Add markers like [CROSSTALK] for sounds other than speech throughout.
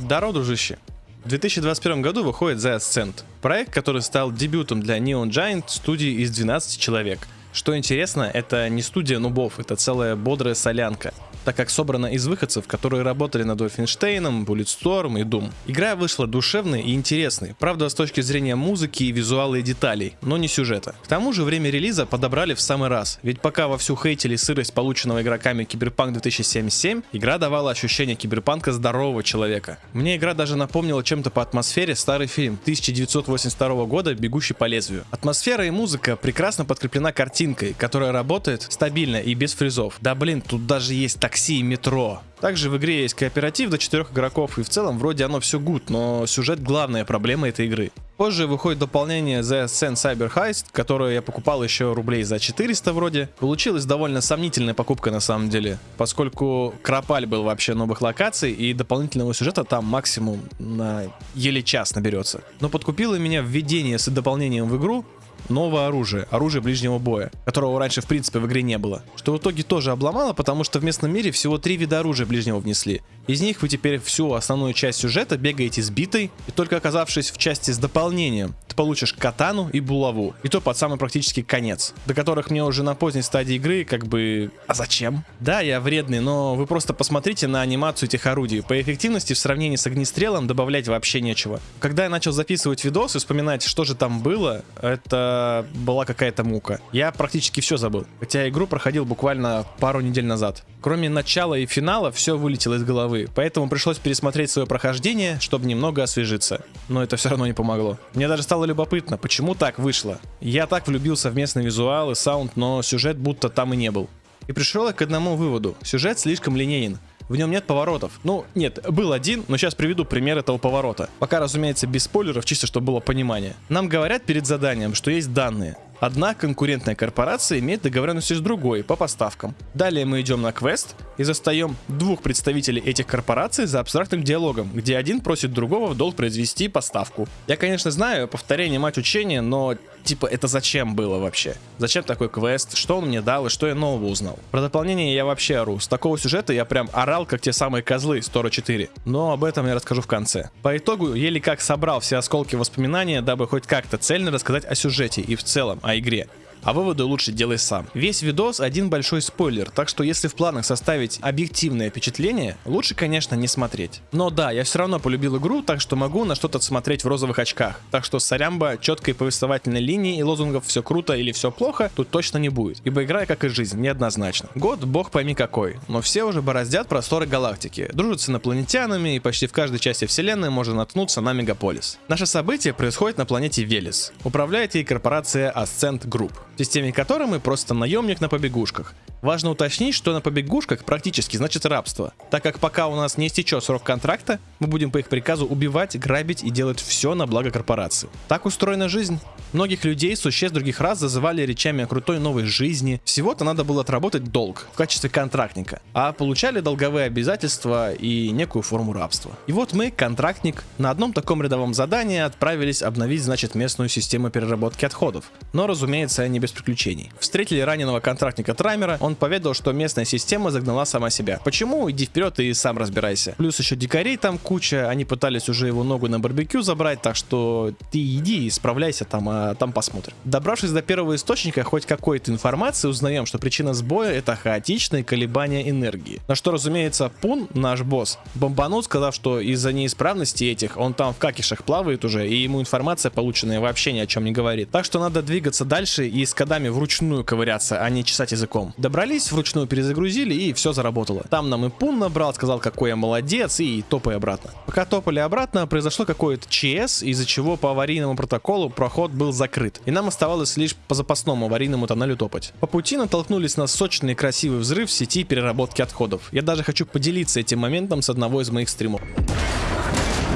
Здорово, дружище. В 2021 году выходит The Ascent, проект, который стал дебютом для Neon Giant студии из 12 человек. Что интересно, это не студия нубов, это целая бодрая солянка так как собрана из выходцев, которые работали над Wolfenstein, Bulletstorm и Doom. Игра вышла душевной и интересной, правда с точки зрения музыки и визуала и деталей, но не сюжета. К тому же время релиза подобрали в самый раз, ведь пока вовсю хейтили сырость полученного игроками Cyberpunk 2077, игра давала ощущение киберпанка здорового человека. Мне игра даже напомнила чем-то по атмосфере старый фильм 1982 года «Бегущий по лезвию». Атмосфера и музыка прекрасно подкреплена картинкой, которая работает стабильно и без фризов. Да блин, тут даже есть так такси и метро. Также в игре есть кооператив до 4 игроков, и в целом вроде оно все гуд, но сюжет главная проблема этой игры. Позже выходит дополнение The Ascent Cyber Heist, которое я покупал еще рублей за 400 вроде. Получилась довольно сомнительная покупка на самом деле, поскольку Кропаль был вообще новых локаций, и дополнительного сюжета там максимум на еле час наберется. Но подкупило меня введение с дополнением в игру, новое оружие, оружие ближнего боя, которого раньше в принципе в игре не было. Что в итоге тоже обломало, потому что в местном мире всего три вида оружия ближнего внесли. Из них вы теперь всю основную часть сюжета бегаете сбитой, и только оказавшись в части с дополнением, ты получишь катану и булаву. И то под самый практически конец, до которых мне уже на поздней стадии игры как бы... А зачем? Да, я вредный, но вы просто посмотрите на анимацию этих орудий. По эффективности в сравнении с огнестрелом добавлять вообще нечего. Когда я начал записывать видос и вспоминать, что же там было, это была какая-то мука. Я практически все забыл. Хотя игру проходил буквально пару недель назад. Кроме начала и финала, все вылетело из головы, поэтому пришлось пересмотреть свое прохождение, чтобы немного освежиться. Но это все равно не помогло. Мне даже стало любопытно, почему так вышло. Я так влюбился в местный визуал и саунд, но сюжет будто там и не был. И пришел я к одному выводу. Сюжет слишком линейен. В нем нет поворотов. Ну, нет, был один, но сейчас приведу пример этого поворота. Пока, разумеется, без спойлеров, чисто чтобы было понимание. Нам говорят перед заданием, что есть данные. Одна конкурентная корпорация имеет договоренности с другой по поставкам. Далее мы идем на квест и застаем двух представителей этих корпораций за абстрактным диалогом, где один просит другого в долг произвести поставку. Я, конечно, знаю, повторение мать учения, но типа это зачем было вообще? Зачем такой квест? Что он мне дал и что я нового узнал? Про дополнение я вообще ору. С такого сюжета я прям орал, как те самые козлы из Тора 4. Но об этом я расскажу в конце. По итогу, еле как собрал все осколки воспоминания, дабы хоть как-то цельно рассказать о сюжете и в целом игре а выводы лучше делай сам. Весь видос один большой спойлер, так что если в планах составить объективное впечатление, лучше, конечно, не смотреть. Но да, я все равно полюбил игру, так что могу на что-то смотреть в розовых очках. Так что сорямба, четкой повествовательной линии и лозунгов все круто или все плохо тут точно не будет, ибо игра, как и жизнь, неоднозначна. Год, бог пойми какой, но все уже бороздят просторы галактики, дружат с инопланетянами и почти в каждой части вселенной можно наткнуться на мегаполис. Наше событие происходит на планете Велес. Управляет ей корпорация Ascent Group в системе которой мы просто наемник на побегушках. Важно уточнить, что на побегушках практически значит рабство, так как пока у нас не истечет срок контракта, мы будем по их приказу убивать, грабить и делать все на благо корпорации. Так устроена жизнь. Многих людей, существ других раз зазывали речами о крутой новой жизни. Всего-то надо было отработать долг в качестве контрактника, а получали долговые обязательства и некую форму рабства. И вот мы, контрактник, на одном таком рядовом задании отправились обновить, значит, местную систему переработки отходов. Но, разумеется, не без приключений. Встретили раненого контрактника Траймера, он поведал, что местная система загнала сама себя. Почему? Иди вперед и сам разбирайся. Плюс еще дикарей там куча, они пытались уже его ногу на барбекю забрать, так что ты иди и справляйся там, а там посмотрим. Добравшись до первого источника хоть какой-то информации, узнаем, что причина сбоя это хаотичные колебания энергии. На что, разумеется, Пун, наш босс, бомбанул, сказав, что из-за неисправности этих он там в какишах плавает уже, и ему информация полученная вообще ни о чем не говорит. Так что надо двигаться дальше и с кодами вручную ковыряться, а не чесать языком. Добрались, вручную перезагрузили и все заработало. Там нам и Пун набрал, сказал, какой я молодец, и топай обратно. Пока топали обратно, произошло какое-то ЧС, из-за чего по аварийному протоколу проход был закрыт. И нам оставалось лишь по запасному аварийному тоннелю топать. По пути натолкнулись на сочный красивый взрыв в сети переработки отходов. Я даже хочу поделиться этим моментом с одного из моих стримов.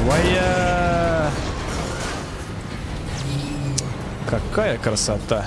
Вая! Какая красота!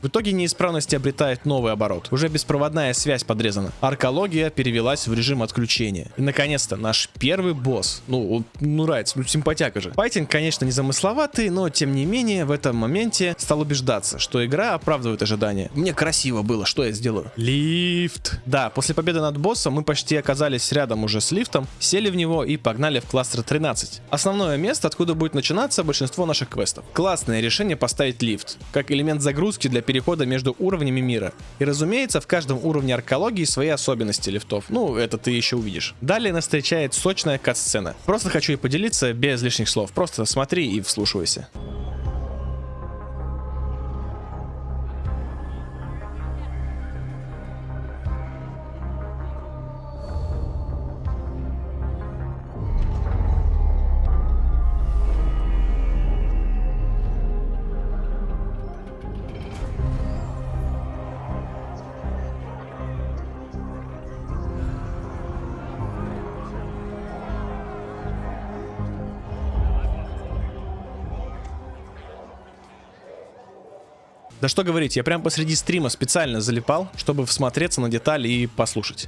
В итоге неисправности обретает новый оборот. Уже беспроводная связь подрезана. Аркология перевелась в режим отключения. И наконец-то наш первый босс. Ну, ну нравится, ну симпатяка же. Файтинг, конечно, не замысловатый, но тем не менее в этом моменте стал убеждаться, что игра оправдывает ожидания. Мне красиво было, что я сделаю? Лифт. Да, после победы над боссом мы почти оказались рядом уже с лифтом, сели в него и погнали в кластер 13. Основное место, откуда будет начинаться большинство наших квестов. Классное решение поставить лифт, как элемент загрузки для перехода между уровнями мира. И разумеется, в каждом уровне аркологии свои особенности лифтов. Ну, это ты еще увидишь. Далее нас встречает сочная кат-сцена. Просто хочу и поделиться без лишних слов. Просто смотри и вслушивайся. Да что говорить, я прям посреди стрима специально залипал, чтобы всмотреться на детали и послушать.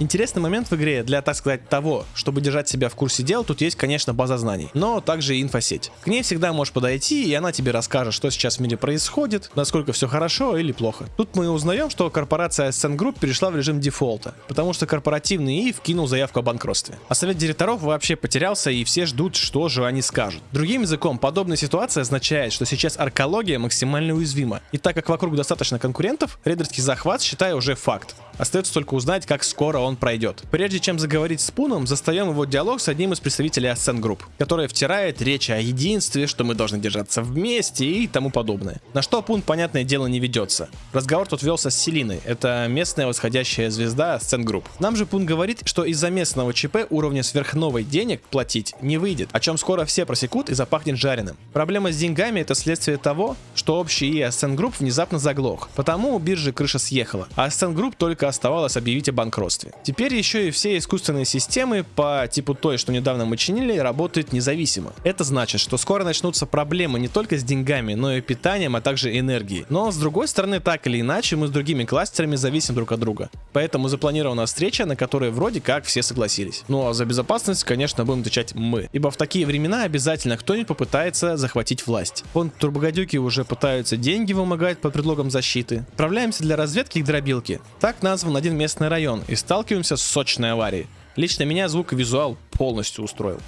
Интересный момент в игре для, так сказать, того, чтобы держать себя в курсе дел, тут есть, конечно, база знаний, но также и инфосеть. К ней всегда можешь подойти, и она тебе расскажет, что сейчас в мире происходит, насколько все хорошо или плохо. Тут мы узнаем, что корпорация Ascent Group перешла в режим дефолта, потому что корпоративный ИИ вкинул заявку о банкротстве. А совет директоров вообще потерялся, и все ждут, что же они скажут. Другим языком, подобная ситуация означает, что сейчас аркология максимально уязвима. И так как вокруг достаточно конкурентов, рейдерский захват, считаю, уже факт. Остается только узнать, как скоро он пройдет. Прежде чем заговорить с Пуном, застаем его диалог с одним из представителей Ascent Group, который втирает речь о единстве, что мы должны держаться вместе и тому подобное. На что Пун, понятное дело, не ведется. Разговор тут велся с Селиной, это местная восходящая звезда Ascent Group. Нам же Пун говорит, что из-за местного ЧП уровня сверхновой денег платить не выйдет, о чем скоро все просекут и запахнет жареным. Проблема с деньгами это следствие того, что общий и Group внезапно заглох, потому у биржи крыша съехала, а Ascent Group только оставалось объявить о банкротстве. Теперь еще и все искусственные системы по типу той, что недавно мы чинили, работают независимо. Это значит, что скоро начнутся проблемы не только с деньгами, но и питанием, а также энергией. Но с другой стороны, так или иначе, мы с другими кластерами зависим друг от друга. Поэтому запланирована встреча, на которой вроде как все согласились. Ну а за безопасность, конечно, будем отвечать мы. Ибо в такие времена обязательно кто-нибудь попытается захватить власть. Вон турбогодюки уже пытаются деньги вымогать под предлогом защиты. Отправляемся для разведки к дробилке. Так назван один местный район и сталкиваемся с сочной аварией. Лично меня звук и визуал полностью устроил.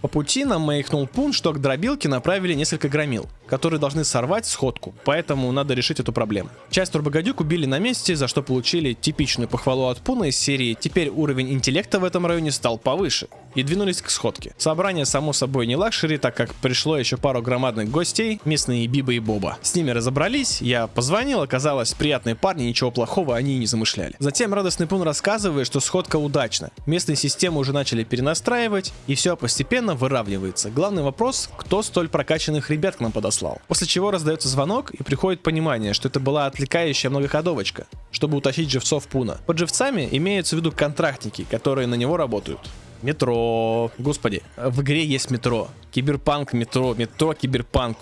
По пути нам маякнул пун, что к дробилке направили несколько громил которые должны сорвать сходку, поэтому надо решить эту проблему. Часть турбогодюк убили на месте, за что получили типичную похвалу от Пуна из серии «Теперь уровень интеллекта в этом районе стал повыше» и двинулись к сходке. Собрание само собой не luxury, так как пришло еще пару громадных гостей, местные Биба и Боба. С ними разобрались, я позвонил, оказалось приятные парни, ничего плохого они и не замышляли. Затем радостный Пун рассказывает, что сходка удачна. Местные системы уже начали перенастраивать, и все постепенно выравнивается. Главный вопрос, кто столь прокачанных ребят к нам подослал послал. После чего раздается звонок и приходит понимание, что это была отвлекающая многоходовочка, чтобы утащить живцов Пуна. Под живцами имеются в виду контрактники, которые на него работают. Метро. Господи, в игре есть метро. Киберпанк, метро, метро, киберпанк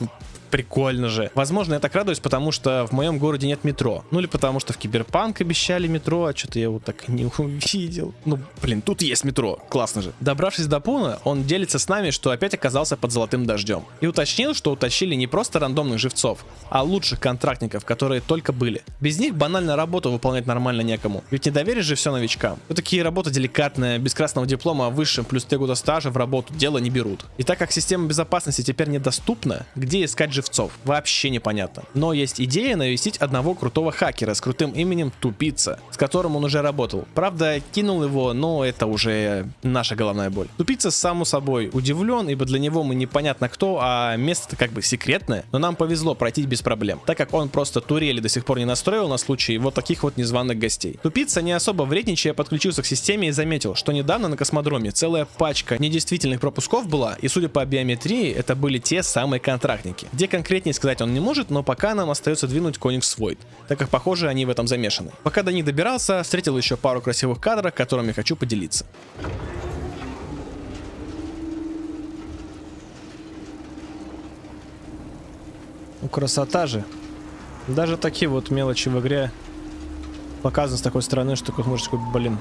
прикольно же. Возможно, я так радуюсь, потому что в моем городе нет метро. Ну или потому что в Киберпанк обещали метро, а что-то я его так не [LAUGHS] увидел. Ну, блин, тут есть метро. Классно же. Добравшись до Пуна, он делится с нами, что опять оказался под золотым дождем. И уточнил, что утащили не просто рандомных живцов, а лучших контрактников, которые только были. Без них банально работу выполнять нормально некому. Ведь не доверишь же все новичкам. Вот такие работы деликатные, без красного диплома о высшем плюс 3 года стажа в работу дело не берут. И так как система безопасности теперь недоступна, где искать живцов. Вообще непонятно. Но есть идея навестить одного крутого хакера с крутым именем Тупица, с которым он уже работал. Правда, кинул его, но это уже наша головная боль. Тупица, само собой, удивлен, ибо для него мы непонятно кто, а место как бы секретное, но нам повезло пройти без проблем, так как он просто турели до сих пор не настроил на случай вот таких вот незваных гостей. Тупица не особо вредничая подключился к системе и заметил, что недавно на космодроме целая пачка недействительных пропусков была, и судя по биометрии, это были те самые контрактники. Где конкретнее сказать он не может, но пока нам остается двинуть Коникс Void, так как похоже они в этом замешаны. Пока до них добирался, встретил еще пару красивых кадров, которыми хочу поделиться. Ну, красота же. Даже такие вот мелочи в игре показаны с такой стороны, что как можешь такой, блин,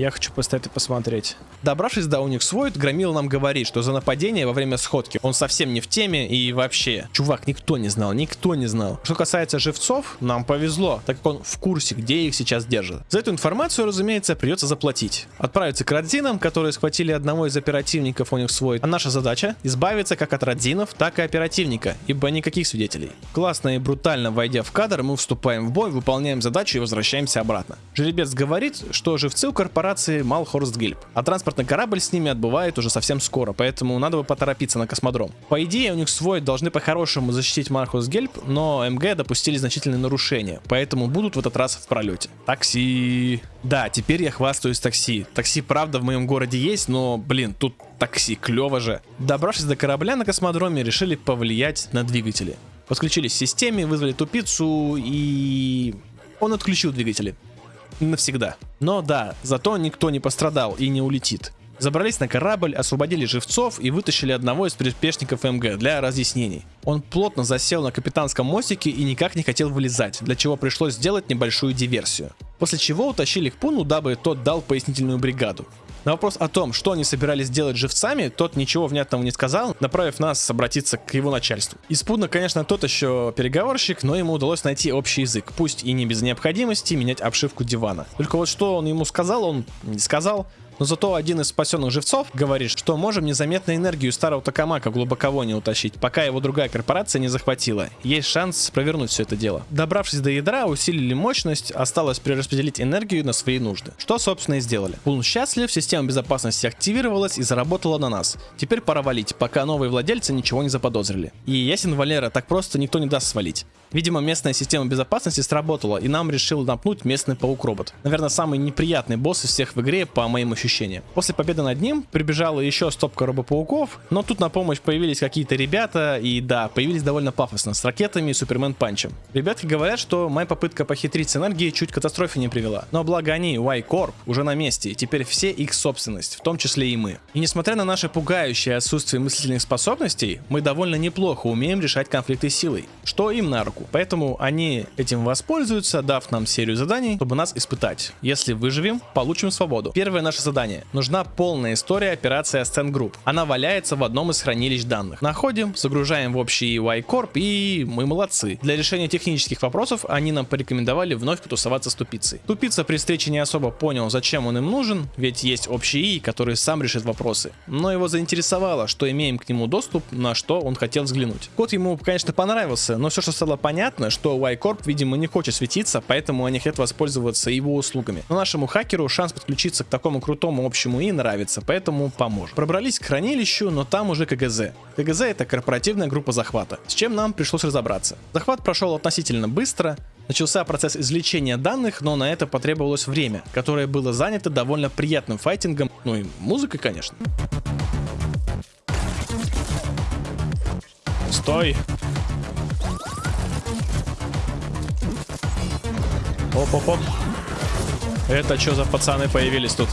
я хочу поставить и посмотреть. Добравшись до Void, Громил нам говорит, что за нападение во время сходки он совсем не в теме и вообще. Чувак, никто не знал, никто не знал. Что касается живцов, нам повезло, так как он в курсе, где их сейчас держат. За эту информацию, разумеется, придется заплатить. Отправиться к Родзинам, которые схватили одного из оперативников Void. А наша задача избавиться как от Родзинов, так и оперативника, ибо никаких свидетелей. Классно и брутально войдя в кадр, мы вступаем в бой, выполняем задачу и возвращаемся обратно. Жеребец говорит, что живцы у корпорации Малхорст Гильб, а транспорт транспортный корабль с ними отбывает уже совсем скоро, поэтому надо бы поторопиться на космодром. По идее, у них свой должны по-хорошему защитить Мархус Гельп, но МГ допустили значительные нарушения, поэтому будут в этот раз в пролете. Такси. Да, теперь я хвастаюсь такси. Такси, правда, в моем городе есть, но, блин, тут такси, клево же. Добравшись до корабля на космодроме, решили повлиять на двигатели. Подключились к системе, вызвали тупицу и... Он отключил двигатели навсегда. Но да, зато никто не пострадал и не улетит. Забрались на корабль, освободили живцов и вытащили одного из приспешников МГ для разъяснений. Он плотно засел на капитанском мостике и никак не хотел вылезать, для чего пришлось сделать небольшую диверсию. После чего утащили к Пуну, дабы тот дал пояснительную бригаду. На вопрос о том, что они собирались делать живцами, тот ничего внятного не сказал, направив нас обратиться к его начальству. Испудно, конечно, тот еще переговорщик, но ему удалось найти общий язык, пусть и не без необходимости менять обшивку дивана. Только вот что он ему сказал, он не сказал, но зато один из спасенных живцов говорит, что можем незаметно энергию старого Токамака глубоко не утащить, пока его другая корпорация не захватила. Есть шанс провернуть все это дело. Добравшись до ядра, усилили мощность, осталось перераспределить энергию на свои нужды. Что, собственно, и сделали. Пун счастлив, система безопасности активировалась и заработала на нас. Теперь пора валить, пока новые владельцы ничего не заподозрили. И ясен Валера, так просто никто не даст свалить. Видимо, местная система безопасности сработала, и нам решил напнуть местный паук-робот. Наверное, самый неприятный босс из всех в игре, по моим ощущениям. После победы над ним прибежала еще стопка робопауков, но тут на помощь появились какие-то ребята, и да, появились довольно пафосно, с ракетами и супермен панчем. Ребятки говорят, что моя попытка похитрить с энергией чуть к катастрофе не привела. Но благо они, Y-Corp, уже на месте, и теперь все их собственность, в том числе и мы. И несмотря на наше пугающее отсутствие мыслительных способностей, мы довольно неплохо умеем решать конфликты силой, что им на руку атаку. Поэтому они этим воспользуются, дав нам серию заданий, чтобы нас испытать. Если выживем, получим свободу. Первое наше задание. Нужна полная история операции Ascent Group. Она валяется в одном из хранилищ данных. Находим, загружаем в общий Y-Corp и мы молодцы. Для решения технических вопросов они нам порекомендовали вновь потусоваться с тупицей. Тупица при встрече не особо понял, зачем он им нужен, ведь есть общий И, который сам решит вопросы. Но его заинтересовало, что имеем к нему доступ, на что он хотел взглянуть. Код ему, конечно, понравился, но все, что стало понятно, понятно, что Y-Corp, видимо, не хочет светиться, поэтому они хотят воспользоваться его услугами. Но нашему хакеру шанс подключиться к такому крутому общему и нравится, поэтому поможет. Пробрались к хранилищу, но там уже КГЗ. КГЗ это корпоративная группа захвата, с чем нам пришлось разобраться. Захват прошел относительно быстро, Начался процесс извлечения данных, но на это потребовалось время, которое было занято довольно приятным файтингом, ну и музыкой, конечно. Стой! Оп-оп-оп. Это что за пацаны появились тут?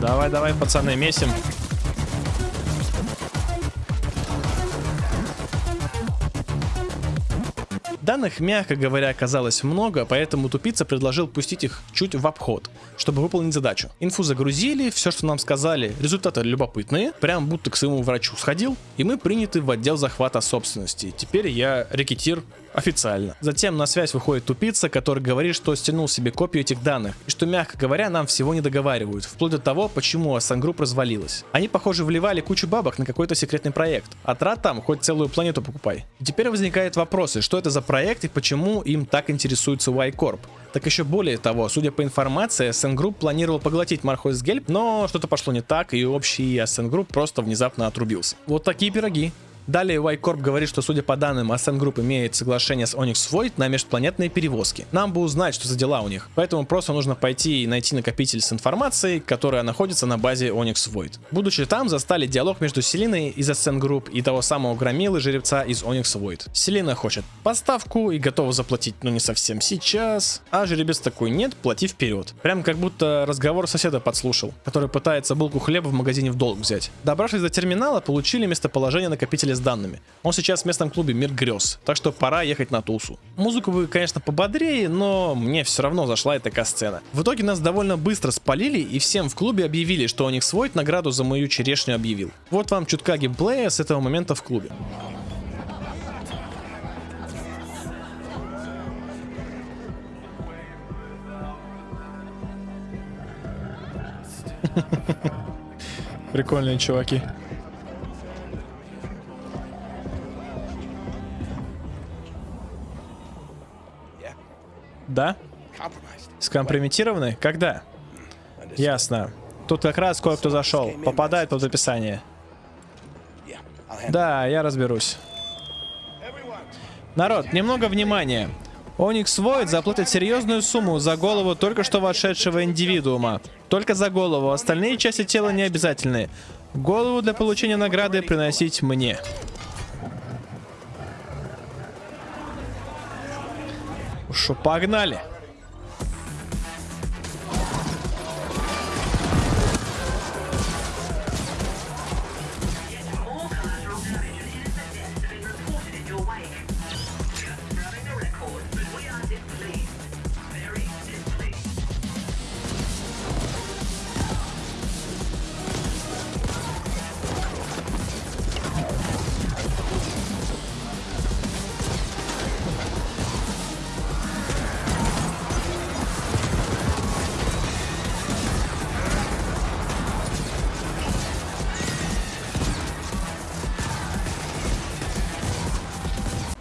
Давай, давай, пацаны, месим. Данных, мягко говоря, оказалось много, поэтому тупица предложил пустить их чуть в обход, чтобы выполнить задачу. Инфу загрузили, все, что нам сказали, результаты любопытные, прям будто к своему врачу сходил, и мы приняты в отдел захвата собственности. Теперь я рекетир официально. Затем на связь выходит тупица, который говорит, что стянул себе копию этих данных, и что, мягко говоря, нам всего не договаривают, вплоть до того, почему Group развалилась. Они, похоже, вливали кучу бабок на какой-то секретный проект, а трат там хоть целую планету покупай. И теперь возникают вопросы, что это за проект и почему им так интересуется Y-Corp. Так еще более того, судя по информации, Ascent Group планировал поглотить Мархойс Гельп, но что-то пошло не так, и общий Ascent Group просто внезапно отрубился. Вот такие пироги. Далее Y-Corp говорит, что судя по данным, Ascent Group имеет соглашение с Onyx Void на межпланетные перевозки. Нам бы узнать, что за дела у них. Поэтому просто нужно пойти и найти накопитель с информацией, которая находится на базе Onyx Void. Будучи там, застали диалог между Селиной из Ascent Group и того самого громилы жеребца из Onyx Void. Селина хочет поставку и готова заплатить, но не совсем сейчас. А жеребец такой, нет, плати вперед. Прям как будто разговор соседа подслушал, который пытается булку хлеба в магазине в долг взять. Добравшись до терминала, получили местоположение накопителя с данными. Он сейчас в местном клубе Мир Грез, так что пора ехать на Тусу. Музыку вы, конечно, пободрее, но мне все равно зашла эта сцена. В итоге нас довольно быстро спалили и всем в клубе объявили, что у них свой награду за мою черешню объявил. Вот вам чутка геймплея с этого момента в клубе. Прикольные чуваки. Да? Скомпрометированы? Когда? Ясно. Тут как раз кое-кто зашел. Попадает под описание. Да, я разберусь. Народ, немного внимания. Оникс Void заплатит серьезную сумму за голову только что вошедшего индивидуума. Только за голову, остальные части тела не обязательны. Голову для получения награды приносить мне. Шо, погнали.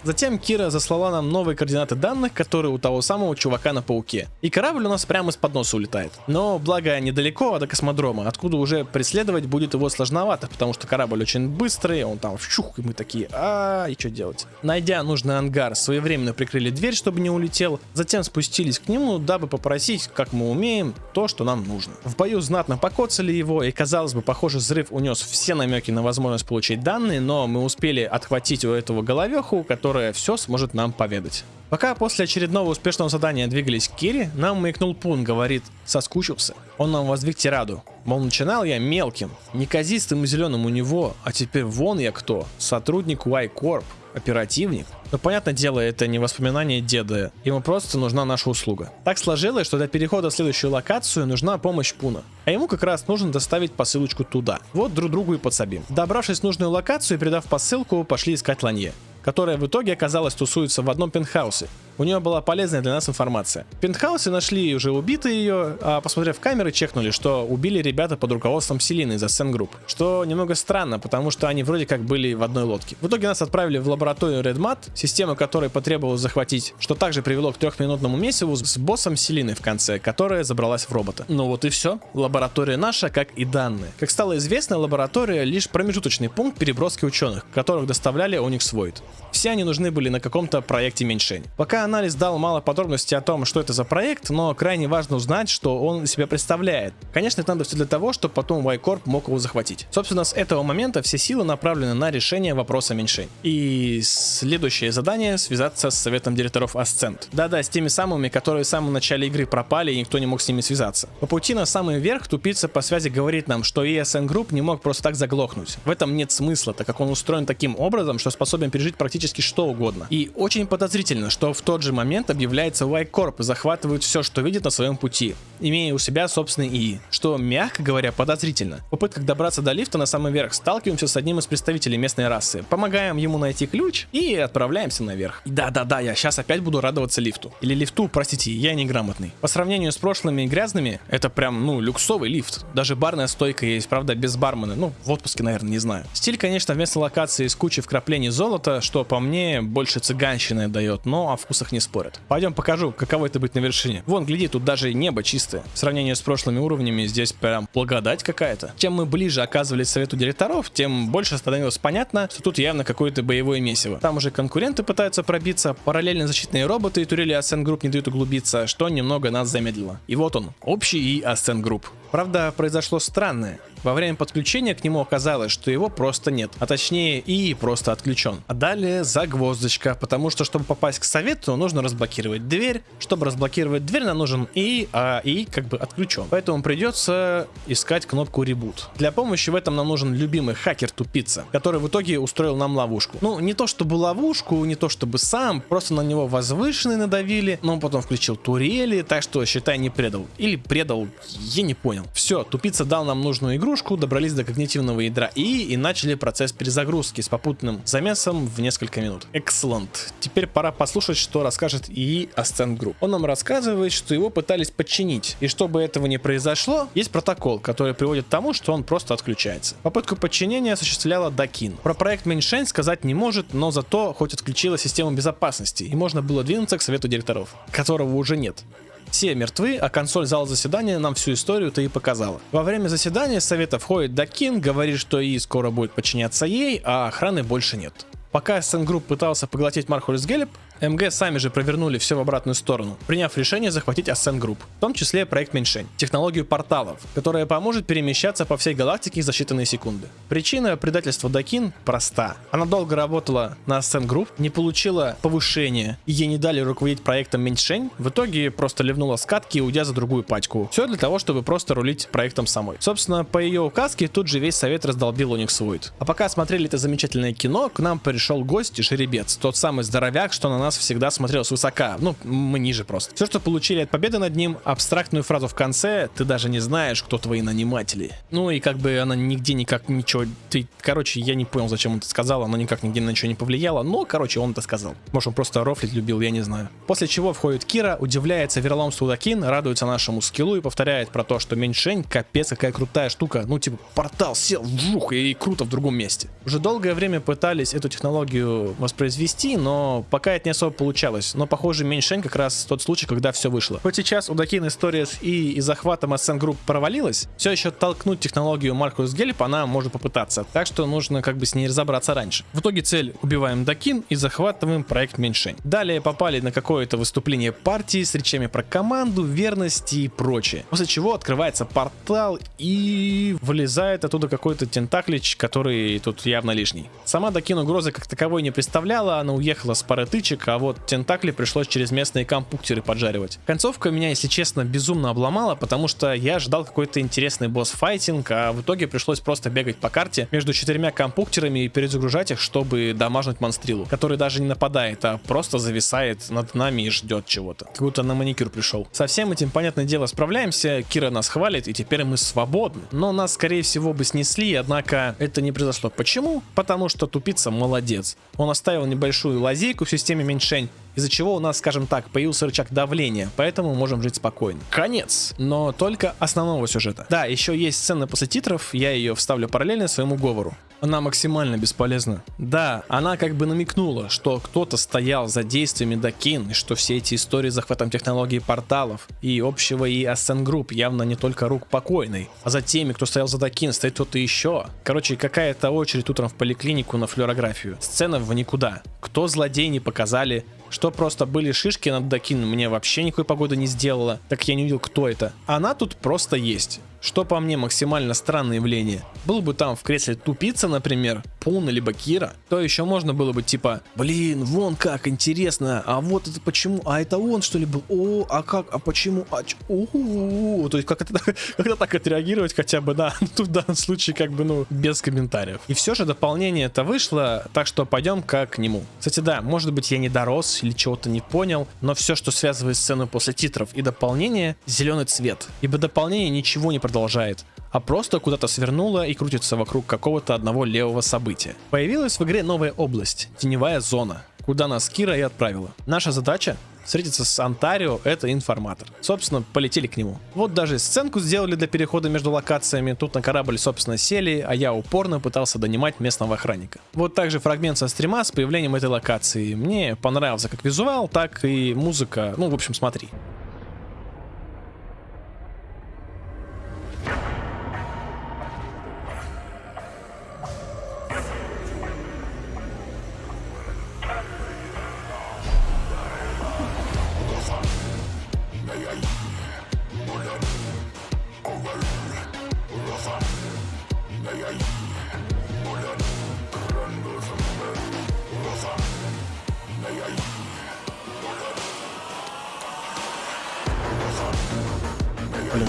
Затем Кира заслала нам новые координаты данных, которые у того самого чувака на пауке. И корабль у нас прямо из-под носа улетает. Но благо недалеко до космодрома, откуда уже преследовать будет его сложновато, потому что корабль очень быстрый, он там вщух, и мы такие, а, и что делать? Найдя нужный ангар, своевременно прикрыли дверь, чтобы не улетел, затем спустились к нему, дабы попросить, как мы умеем, то, что нам нужно. В бою знатно покоцали его, и казалось бы, похоже, взрыв унес все намеки на возможность получить данные, но мы успели отхватить у этого головеху, который которая все сможет нам поведать. Пока после очередного успешного задания двигались к Кире, нам маякнул Пун, говорит, соскучился. Он нам воздвиг тираду. Мол, начинал я мелким, неказистым и зеленым у него, а теперь вон я кто, сотрудник Y-Corp, оперативник. Но понятное дело, это не воспоминание деда, ему просто нужна наша услуга. Так сложилось, что для перехода в следующую локацию нужна помощь Пуна, а ему как раз нужно доставить посылочку туда. Вот друг другу и подсобим. Добравшись в нужную локацию и передав посылку, пошли искать Ланье которая в итоге оказалась тусуется в одном пентхаусе. У нее была полезная для нас информация. В пентхаусе нашли уже убитые ее, а посмотрев камеры, чекнули, что убили ребята под руководством Селины из Ascent Group. Что немного странно, потому что они вроде как были в одной лодке. В итоге нас отправили в лабораторию Redmat, систему которой потребовалось захватить, что также привело к трехминутному месиву с боссом Селины в конце, которая забралась в робота. Ну вот и все. Лаборатория наша, как и данные. Как стало известно, лаборатория лишь промежуточный пункт переброски ученых, которых доставляли Onyx Void. Все они нужны были на каком-то проекте меньшень. Пока Мета-анализ дал мало подробностей о том, что это за проект, но крайне важно узнать, что он себя представляет. Конечно, это надо все для того, чтобы потом Y-Corp мог его захватить. Собственно, с этого момента все силы направлены на решение вопроса меньшень. И следующее задание — связаться с советом директоров Ascent. Да-да, с теми самыми, которые в самом начале игры пропали и никто не мог с ними связаться. По пути на самый верх тупица по связи говорит нам, что ESN Group не мог просто так заглохнуть. В этом нет смысла, так как он устроен таким образом, что способен пережить практически что угодно. И очень подозрительно, что в тот же момент объявляется Y-Corp и захватывает все, что видит на своем пути, имея у себя собственный ИИ, что, мягко говоря, подозрительно. В попытках добраться до лифта на самый верх сталкиваемся с одним из представителей местной расы, помогаем ему найти ключ и отправляемся наверх. Да-да-да, я сейчас опять буду радоваться лифту. Или лифту, простите, я неграмотный. По сравнению с прошлыми грязными, это прям, ну, люксовый лифт. Даже барная стойка есть, правда, без бармена. Ну, в отпуске, наверное, не знаю. Стиль, конечно, вместо локации с кучей вкраплений золота, что по мне больше цыганщины дает, но о вкусах не спорят. Пойдем покажу, каково это быть на вершине. Вон, гляди, тут даже небо чистое. В сравнении с прошлыми уровнями здесь прям благодать какая-то. Чем мы ближе оказывались совету директоров, тем больше становилось понятно, что тут явно какое-то боевое месиво. Там уже конкуренты пытаются пробиться, параллельно защитные роботы и турели Ascent Group не дают углубиться, что немного нас замедлило. И вот он, общий и Ascent Group. Правда, произошло странное. Во время подключения к нему оказалось, что его просто нет, а точнее и просто отключен. А далее загвоздочка, потому что чтобы попасть к совету, нужно разблокировать дверь. Чтобы разблокировать дверь, нам нужен и, а и как бы отключен. Поэтому придется искать кнопку ребут. Для помощи в этом нам нужен любимый хакер-тупица, который в итоге устроил нам ловушку. Ну, не то чтобы ловушку, не то чтобы сам, просто на него возвышенные надавили, но он потом включил турели, так что, считай, не предал. Или предал, я не понял. Все, тупица дал нам нужную игру, игрушку, добрались до когнитивного ядра И и начали процесс перезагрузки с попутным замесом в несколько минут. Excellent. Теперь пора послушать, что расскажет ИИ Ascent Group. Он нам рассказывает, что его пытались подчинить, и чтобы этого не произошло, есть протокол, который приводит к тому, что он просто отключается. Попытку подчинения осуществляла Дакин. Про проект Меньшень сказать не может, но зато хоть отключила систему безопасности, и можно было двинуться к совету директоров, которого уже нет. Все мертвы, а консоль зала заседания нам всю историю-то и показала. Во время заседания совета входит Дакин, говорит, что ИИ скоро будет подчиняться ей, а охраны больше нет. Пока SN Group пытался поглотить Мархулис Гелеп, МГ сами же провернули все в обратную сторону, приняв решение захватить Ascent Group, в том числе проект Меньшень, технологию порталов, которая поможет перемещаться по всей галактике за считанные секунды. Причина предательства Дакин проста. Она долго работала на Ascent Group, не получила повышения, ей не дали руководить проектом Меньшень, в итоге просто ливнула скатки, уйдя за другую пачку. Все для того, чтобы просто рулить проектом самой. Собственно, по ее указке тут же весь совет раздолбил Unix Void. А пока смотрели это замечательное кино, к нам пришел гость и жеребец, тот самый здоровяк, что на нас нас всегда смотрел свысока. Ну, мы ниже просто. Все, что получили от победы над ним, абстрактную фразу в конце, ты даже не знаешь, кто твои наниматели. Ну и как бы она нигде никак ничего... Ты, короче, я не понял, зачем он это сказал, она никак нигде на ничего не повлияла, но, короче, он это сказал. Может, он просто рофлить любил, я не знаю. После чего входит Кира, удивляется вероломству Дакин, радуется нашему скиллу и повторяет про то, что меньшень, капец, какая крутая штука. Ну, типа, портал сел, вжух, и круто в другом месте. Уже долгое время пытались эту технологию воспроизвести, но пока это не особо получалось. Но, похоже, меньшень как раз тот случай, когда все вышло. Хоть сейчас у Дакин история с И и захватом SN Group провалилась, все еще толкнуть технологию Маркус Гелеп она может попытаться. Так что нужно как бы с ней разобраться раньше. В итоге цель убиваем Дакин и захватываем проект меньшень. Далее попали на какое-то выступление партии с речами про команду, верность и прочее. После чего открывается портал и вылезает оттуда какой-то тентаклич, который тут явно лишний. Сама Дакин угрозы как таковой не представляла, она уехала с пары тычек, а вот тентакли пришлось через местные компуктеры поджаривать. Концовка меня, если честно, безумно обломала, потому что я ждал какой-то интересный босс-файтинг, а в итоге пришлось просто бегать по карте между четырьмя компуктерами и перезагружать их, чтобы дамажнуть монстрилу, который даже не нападает, а просто зависает над нами и ждет чего-то. Как будто на маникюр пришел. Со всем этим, понятное дело, справляемся, Кира нас хвалит, и теперь мы свободны. Но нас, скорее всего, бы снесли, однако это не произошло. Почему? Потому что тупица молодец. Он оставил небольшую лазейку в системе меньшень, из-за чего у нас, скажем так, появился рычаг давления, поэтому можем жить спокойно. Конец, но только основного сюжета. Да, еще есть сцена после титров, я ее вставлю параллельно своему говору. Она максимально бесполезна. Да, она как бы намекнула, что кто-то стоял за действиями Дакин, и что все эти истории с захватом технологий порталов и общего и Ascent Group явно не только рук покойной, а за теми, кто стоял за Дакин, стоит кто-то еще. Короче, какая-то очередь утром в поликлинику на флюорографию. Сцена в никуда. Кто злодей не показали, Что просто были шишки над Дакин, мне вообще никакой погоды не сделала, так я не увидел, кто это. Она тут просто есть. Что по мне максимально странное явление. Был бы там в кресле тупица, например, Пуна либо Кира, то еще можно было бы типа, блин, вон как интересно, а вот это почему, а это он что ли был, о, а как, а почему, а ч... то есть как это, [LAUGHS] как это так отреагировать хотя бы, да, тут [LAUGHS] в данном случае как бы, ну, без комментариев. И все же дополнение это вышло, так что пойдем как к нему. Кстати, да, может быть я не дорос или чего-то не понял, но все, что связывает сцену после титров и дополнения, зеленый цвет, ибо дополнение ничего не продолжает, а просто куда-то свернула и крутится вокруг какого-то одного левого события. Появилась в игре новая область, теневая зона, куда нас Кира и отправила. Наша задача встретиться с Онтарио, это информатор. Собственно, полетели к нему. Вот даже сценку сделали для перехода между локациями. Тут на корабль, собственно, сели, а я упорно пытался донимать местного охранника. Вот также фрагмент со стрима с появлением этой локации. Мне понравился как визуал, так и музыка. Ну, в общем, смотри.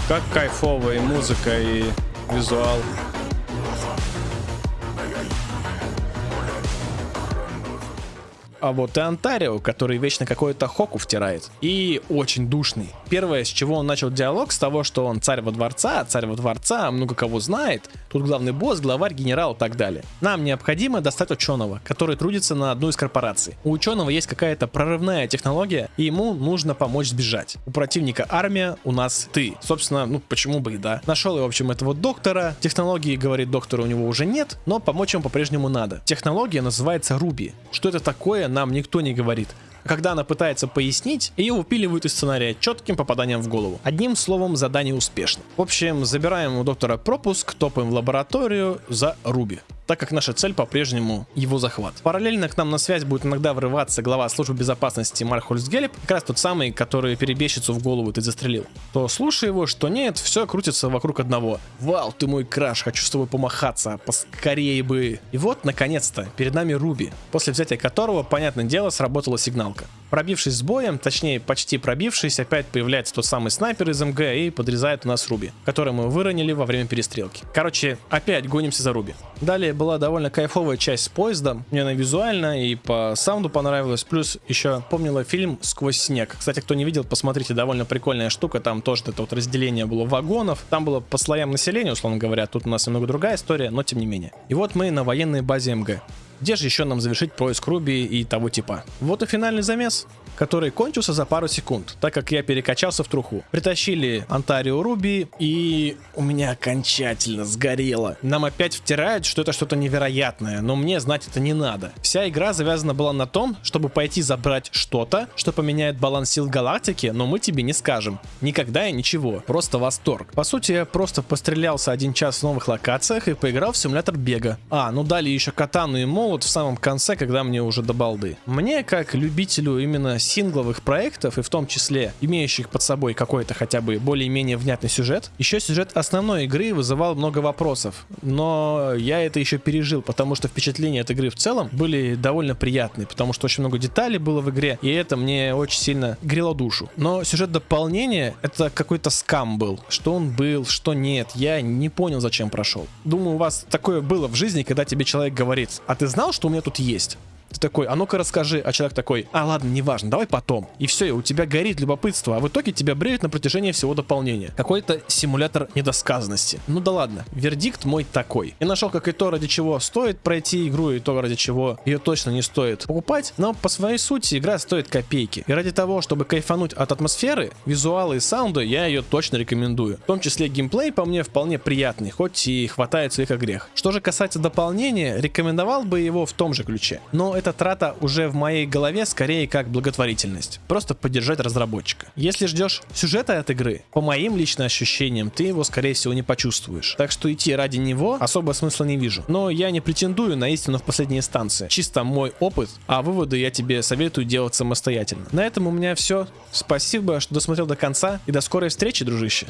Как кайфовая и музыка, и визуал. А вот и Онтарио, который вечно какой-то хоку втирает. И очень душный. Первое, с чего он начал диалог, с того, что он царь во дворца, царь во дворца, много кого знает. Тут главный босс, главарь, генерал и так далее. Нам необходимо достать ученого, который трудится на одну из корпораций. У ученого есть какая-то прорывная технология, и ему нужно помочь сбежать. У противника армия, у нас ты. Собственно, ну почему бы и да. Нашел я, в общем, этого доктора. Технологии, говорит доктор, у него уже нет, но помочь ему по-прежнему надо. Технология называется Руби. Что это такое, нам никто не говорит. Когда она пытается пояснить, ее выпиливают из сценария четким попаданием в голову. Одним словом, задание успешно. В общем, забираем у доктора пропуск, топаем в лабораторию за Руби так как наша цель по-прежнему его захват. Параллельно к нам на связь будет иногда врываться глава службы безопасности Мархольц Гелеп, как раз тот самый, который перебежчицу в голову ты застрелил. То слушай его, что нет, все крутится вокруг одного. Вау, ты мой краш, хочу с тобой помахаться, поскорее бы. И вот, наконец-то, перед нами Руби, после взятия которого, понятное дело, сработала сигналка. Пробившись с боем, точнее почти пробившись, опять появляется тот самый снайпер из МГ и подрезает у нас Руби, который мы выронили во время перестрелки. Короче, опять гонимся за Руби. Далее была довольно кайфовая часть с поездом. Мне она визуально и по саунду понравилась. Плюс еще помнила фильм «Сквозь снег». Кстати, кто не видел, посмотрите, довольно прикольная штука. Там тоже это вот разделение было вагонов. Там было по слоям населения, условно говоря. Тут у нас немного другая история, но тем не менее. И вот мы на военной базе МГ. Где же еще нам завершить поиск Руби и того типа? Вот и финальный замес который кончился за пару секунд, так как я перекачался в труху. Притащили Онтарио Руби, и у меня окончательно сгорело. Нам опять втирают, что это что-то невероятное, но мне знать это не надо. Вся игра завязана была на том, чтобы пойти забрать что-то, что поменяет баланс сил галактики, но мы тебе не скажем. Никогда и ничего, просто восторг. По сути, я просто пострелялся один час в новых локациях и поиграл в симулятор бега. А, ну дали еще катану и молот в самом конце, когда мне уже до балды. Мне, как любителю именно сингловых проектов, и в том числе имеющих под собой какой-то хотя бы более-менее внятный сюжет, еще сюжет основной игры вызывал много вопросов. Но я это еще пережил, потому что впечатления от игры в целом были довольно приятные, потому что очень много деталей было в игре, и это мне очень сильно грело душу. Но сюжет дополнения это какой-то скам был. Что он был, что нет, я не понял, зачем прошел. Думаю, у вас такое было в жизни, когда тебе человек говорит, а ты знал, что у меня тут есть? Ты такой, а ну-ка расскажи, а человек такой, а ладно, неважно, давай потом. И все, у тебя горит любопытство, а в итоге тебя бреют на протяжении всего дополнения. Какой-то симулятор недосказанности. Ну да ладно, вердикт мой такой. Я нашел, как и то, ради чего стоит пройти игру, и то, ради чего ее точно не стоит покупать, но по своей сути игра стоит копейки. И ради того, чтобы кайфануть от атмосферы, визуала и саунда, я ее точно рекомендую. В том числе геймплей по мне вполне приятный, хоть и хватает своих огрех. Что же касается дополнения, рекомендовал бы его в том же ключе. Но эта трата уже в моей голове скорее как благотворительность. Просто поддержать разработчика. Если ждешь сюжета от игры, по моим личным ощущениям, ты его скорее всего не почувствуешь. Так что идти ради него особо смысла не вижу. Но я не претендую на истину в последней инстанции. Чисто мой опыт, а выводы я тебе советую делать самостоятельно. На этом у меня все. Спасибо, что досмотрел до конца и до скорой встречи, дружище.